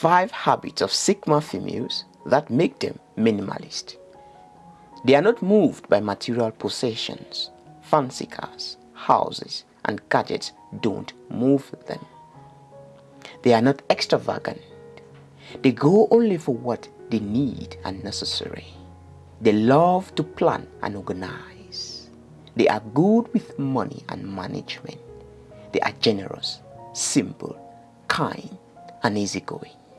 five habits of Sigma females that make them minimalist. They are not moved by material possessions, fancy cars, houses, and gadgets don't move them. They are not extravagant. They go only for what they need and necessary. They love to plan and organize. They are good with money and management. They are generous, simple, kind, and easygoing.